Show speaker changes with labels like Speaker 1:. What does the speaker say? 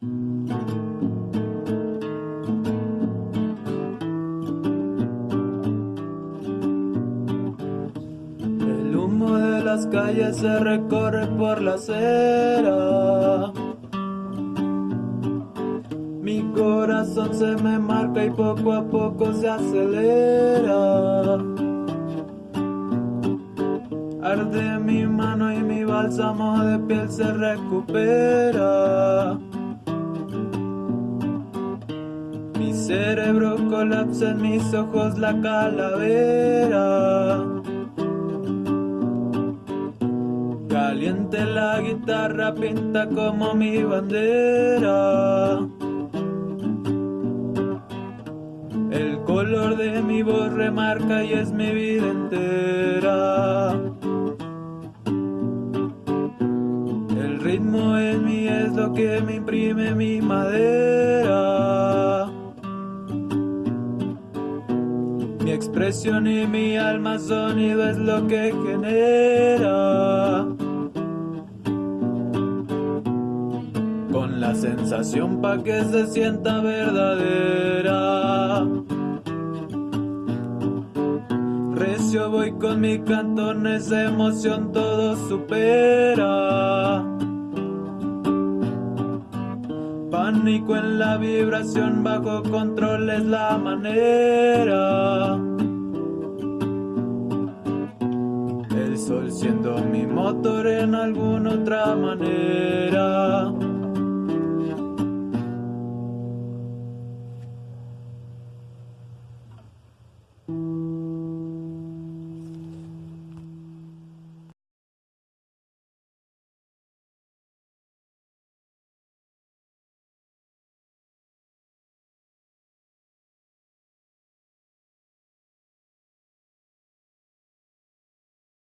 Speaker 1: El humo de las calles se recorre por la acera. Mi corazón se me marca y poco a poco se acelera. Arde mi mano y mi bálsamo de piel se recupera. Cerebro colapsa en mis ojos la calavera. Caliente la guitarra pinta como mi bandera. El color de mi voz remarca y es mi vida entera. El ritmo en mí es lo que me imprime mi madera. Mi expresión y mi alma sonido es lo que genera. Con la sensación pa' que se sienta verdadera. Recio voy con mi cantón, esa emoción todo supera. En la vibración, bajo control es la manera. El sol siendo mi motor en alguna otra manera.